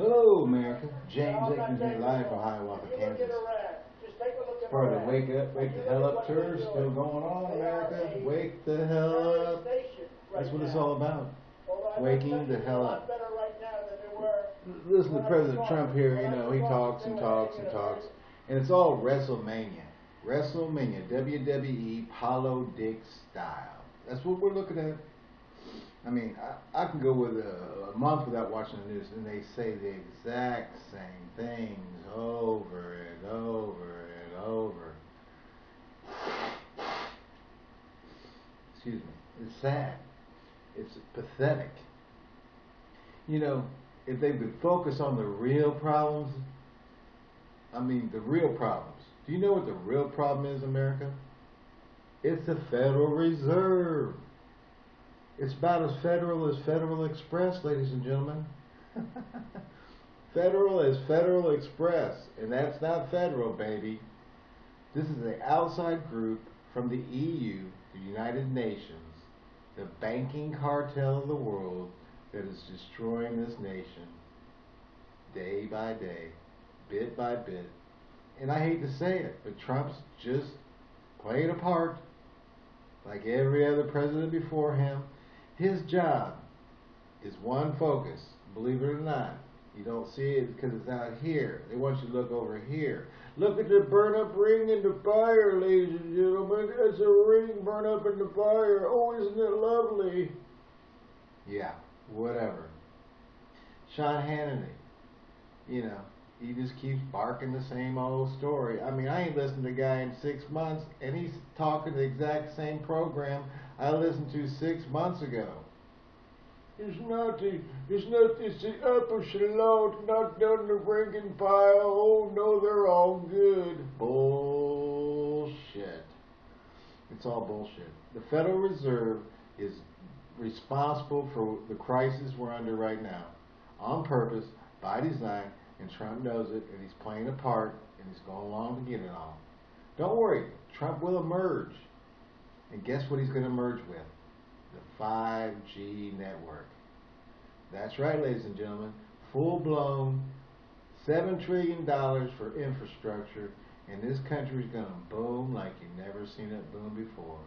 Hello, America. James here live from Hiawatha, Kansas. For the Wake Up, Wake the Hell Up tour still going on, America. Wake the hell up. That's what it's all about. Waking the hell up. Listen to President Trump here, you know, he talks and talks and talks. And it's all WrestleMania. WrestleMania, WWE Apollo Dick style. That's what we're looking at. I mean, I, I can go with a, a, month without watching the news, and they say the exact same things over and over and over. Excuse me. It's sad. It's pathetic. You know, if they would focus on the real problems, I mean, the real problems. Do you know what the real problem is, America? It's the Federal Reserve. It's about as federal as Federal Express, ladies and gentlemen. federal as Federal Express, and that's not federal, baby. This is an outside group from the EU, the United Nations, the banking cartel of the world that is destroying this nation day by day, bit by bit. And I hate to say it, but Trump's just playing a part like every other president before him. His job is one focus, believe it or not. You don't see it because it's out here. They want you to look over here. Look at the burn up ring in the fire, ladies and gentlemen. It's a ring burn up in the fire. Oh, isn't it lovely? Yeah, whatever. Sean Hannity, you know, he just keeps barking the same old story. I mean, I ain't listened to the guy in six months, and he's talking the exact same program I listened to six months ago. It's not the, it's not, it's the upper echelon, not down the ranking pile. Oh no, they're all good. Bullshit. It's all bullshit. The Federal Reserve is responsible for the crisis we're under right now, on purpose, by design, and Trump knows it, and he's playing a part, and he's going along to get it all. Don't worry, Trump will emerge. And guess what he's going to merge with? The 5G network. That's right, ladies and gentlemen. Full-blown, $7 trillion for infrastructure, and this country is going to boom like you've never seen it boom before.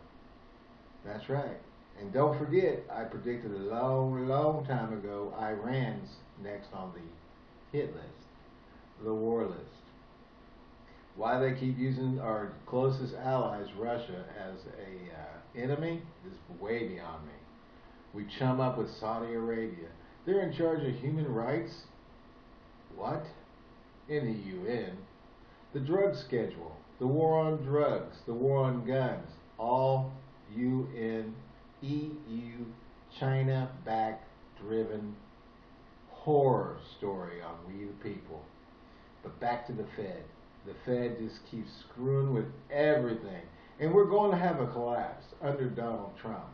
That's right. And don't forget, I predicted a long, long time ago, Iran's next on the hit list, the war list why they keep using our closest allies, Russia, as a uh, enemy is way beyond me. We chum up with Saudi Arabia. They're in charge of human rights? What? In the UN. The drug schedule, the war on drugs, the war on guns, all UN, EU, China-backed driven horror story on we the people. But back to the Fed the Fed just keeps screwing with everything. And we're going to have a collapse under Donald Trump.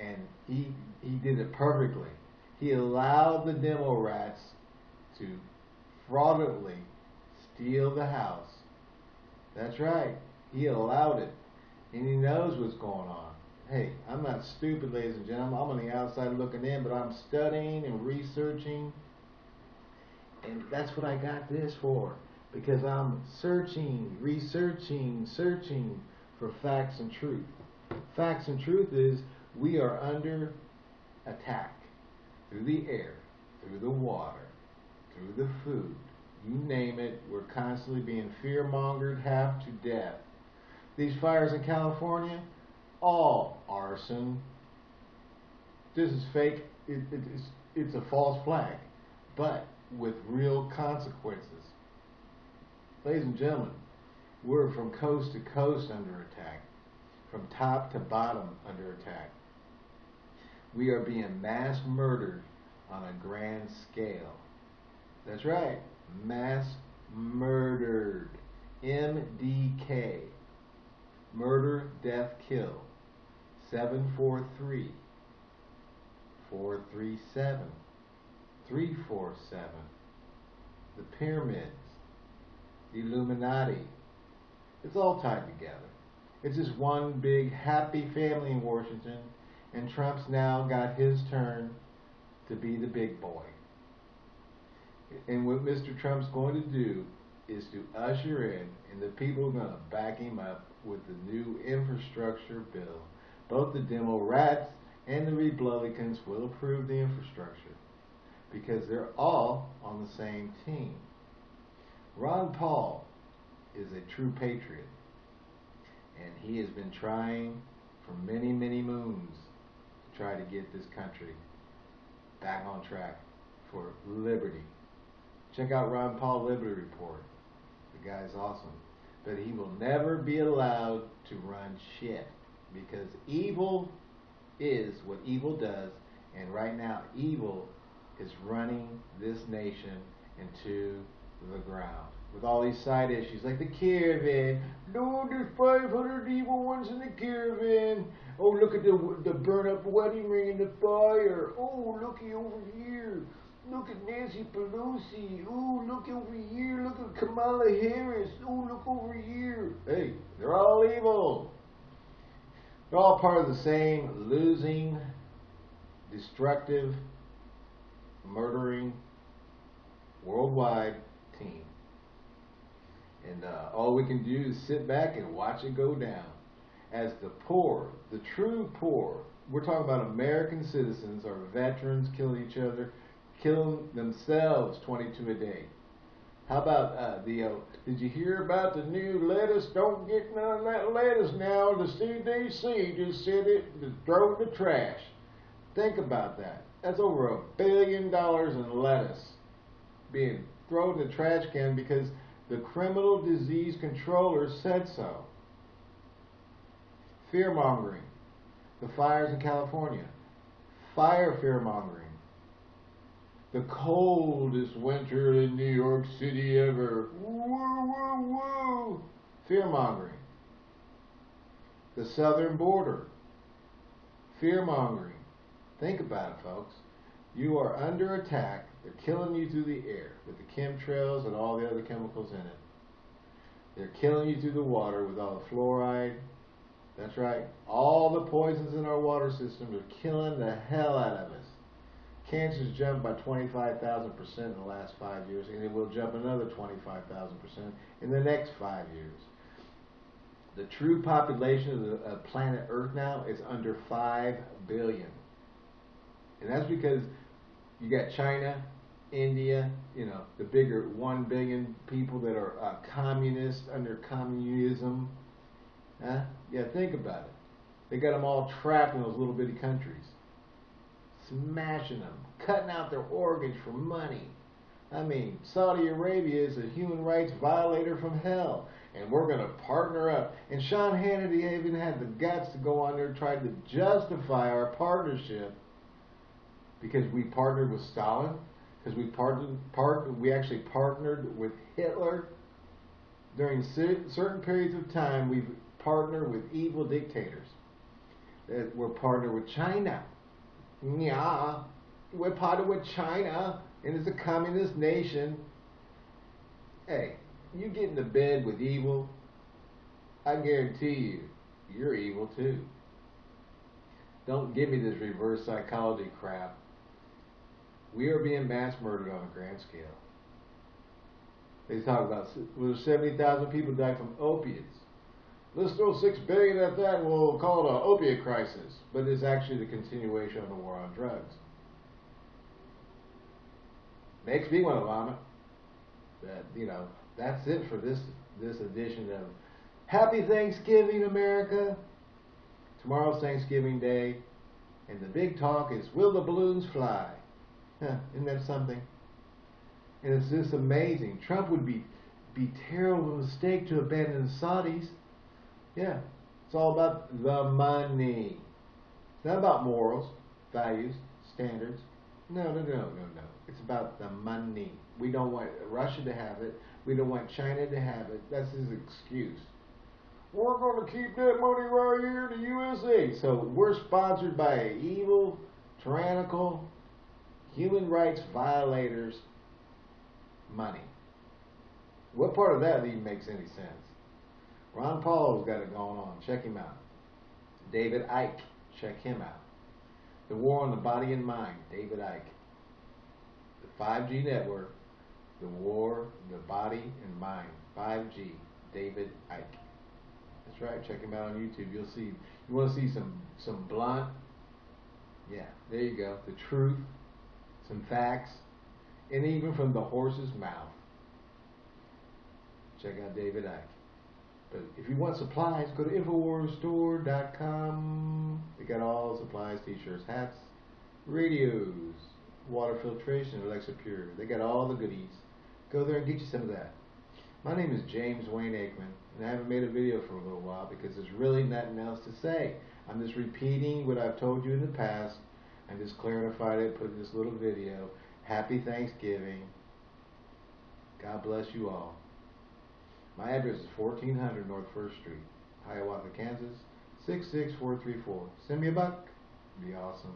And he, he did it perfectly. He allowed the demo rats to fraudulently steal the House. That's right. He allowed it. And he knows what's going on. Hey, I'm not stupid, ladies and gentlemen. I'm on the outside looking in, but I'm studying and researching. And that's what I got this for because I'm searching, researching, searching for facts and truth. Facts and truth is we are under attack through the air, through the water, through the food. You name it, we're constantly being fear-mongered half to death. These fires in California, all arson. This is fake. It, it, it's, it's a false flag, but with real consequences. Ladies and gentlemen, we're from coast to coast under attack, from top to bottom under attack. We are being mass murdered on a grand scale. That's right, mass murdered. MDK. Murder, death, kill. 743 437 347 The pyramids Illuminati. It's all tied together. It's just one big happy family in Washington, and Trump's now got his turn to be the big boy. And what Mr. Trump's going to do is to usher in, and the people are going to back him up with the new infrastructure bill. Both the Democrats and the Republicans will approve the infrastructure because they're all on the same team. Ron Paul is a true patriot, and he has been trying for many, many moons to try to get this country back on track for liberty. Check out Ron Paul Liberty Report. The guy's awesome. But he will never be allowed to run shit because evil is what evil does, and right now evil is running this nation into the ground with all these side issues like the caravan. No, there's 500 evil ones in the caravan. Oh, look at the the burn up wedding ring in the fire. Oh, looky over here. Look at Nancy Pelosi. Oh, look over here. Look at Kamala Harris. Oh, look over here. Hey, they're all evil. They're all part of the same losing, destructive, murdering, worldwide team. And uh, all we can do is sit back and watch it go down. As the poor, the true poor, we're talking about American citizens or veterans killing each other, killing themselves 22 a day. How about uh, the, uh, did you hear about the new lettuce? Don't get none of that lettuce now. The CDC just said it, throw the trash. Think about that. That's over a billion dollars in lettuce being thrown in the trash can because the criminal disease controller said so. Fear mongering. The fires in California. Fire fear mongering. The coldest winter in New York City ever. Woo, woo, woo. Fear mongering. The southern border. Fear mongering. Think about it, folks. You are under attack. They're killing you through the air with the chemtrails and all the other chemicals in it. They're killing you through the water with all the fluoride. That's right. All the poisons in our water system are killing the hell out of us. Cancer's jumped by 25,000% in the last five years, and it will jump another 25,000% in the next five years. The true population of the uh, planet Earth now is under 5 billion. And that's because you got China, India, you know, the bigger 1 billion people that are uh, communist under communism. Huh? Yeah, think about it. They got them all trapped in those little bitty countries, smashing them, cutting out their organs for money. I mean, Saudi Arabia is a human rights violator from hell, and we're going to partner up. And Sean Hannity even had the guts to go on there and try to justify our partnership because we partnered with Stalin, because we part, we actually partnered with Hitler. During certain periods of time, we've partnered with evil dictators. We're partnered with China. Yeah, we're partnered with China, and it's a communist nation. Hey, you get into bed with evil, I guarantee you, you're evil too. Don't give me this reverse psychology crap. We are being mass murdered on a grand scale. They talk about well, 70,000 people die from opiates. Let's throw six billion at that and we'll call it an opiate crisis. But it's actually the continuation of the war on drugs. Makes me want to vomit. That you know, that's it for this this edition of Happy Thanksgiving, America. Tomorrow's Thanksgiving Day, and the big talk is Will the balloons fly? Isn't that something? And it's just amazing. Trump would be be terrible mistake to abandon the Saudis. Yeah, it's all about the money. It's not about morals, values, standards. No, no, no, no, no. It's about the money. We don't want Russia to have it. We don't want China to have it. That's his excuse. We're going to keep that money right here in the USA. So we're sponsored by evil, tyrannical, human rights violators money. What part of that even makes any sense? Ron Paul's got it going on. Check him out. David Icke, check him out. The War on the Body and Mind, David Icke. The 5G network, The War, the Body and Mind, 5G, David Icke. That's right, check him out on YouTube. You'll see, you want to see some, some blunt, yeah, there you go, the truth, some facts, and even from the horse's mouth. Check out David Icke. But if you want supplies, go to InfoWarsStore.com. They got all supplies, t-shirts, hats, radios, water filtration, Alexa Pure. They got all the goodies. Go there and get you some of that. My name is James Wayne Aikman, and I haven't made a video for a little while because there's really nothing else to say. I'm just repeating what I've told you in the past. I just clarified it, put in this little video. Happy Thanksgiving. God bless you all. My address is 1400 North 1st Street, Hiawatha, Kansas, 66434. Send me a buck. It'd be awesome.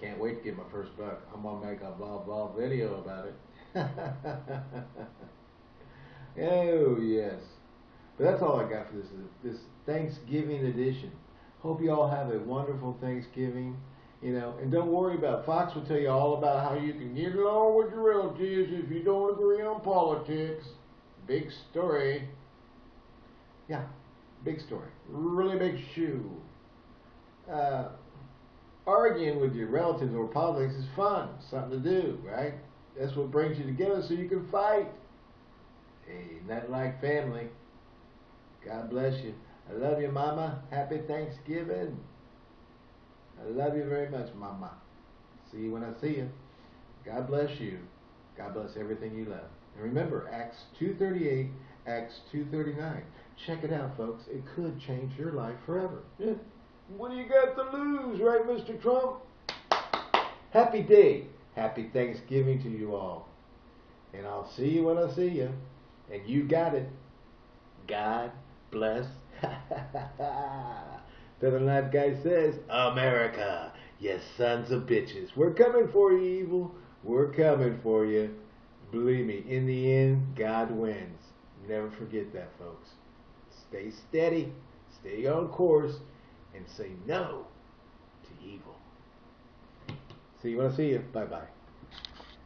Can't wait to get my first buck. I'm gonna make a blah blah video about it. oh yes. But that's all I got for this this Thanksgiving edition. Hope you all have a wonderful Thanksgiving. You know, and don't worry about Fox will tell you all about how you can get along with your relatives if you don't agree on politics. Big story. Yeah, big story. Really big shoe. Uh, arguing with your relatives over politics is fun, something to do, right? That's what brings you together so you can fight. Hey, nothing like family. God bless you. I love you, Mama. Happy Thanksgiving. I love you very much, Mama. See you when I see you. God bless you. God bless everything you love. And remember, Acts 2.38, Acts 2.39. Check it out, folks. It could change your life forever. Yeah. What do you got to lose, right, Mr. Trump? Happy day. Happy Thanksgiving to you all. And I'll see you when I see you. And you got it. God bless. Feather Knife Guy says, America, yes, sons of bitches. We're coming for you, evil. We're coming for you. Believe me, in the end, God wins. Never forget that, folks. Stay steady, stay on course, and say no to evil. See you when I see you. Bye bye.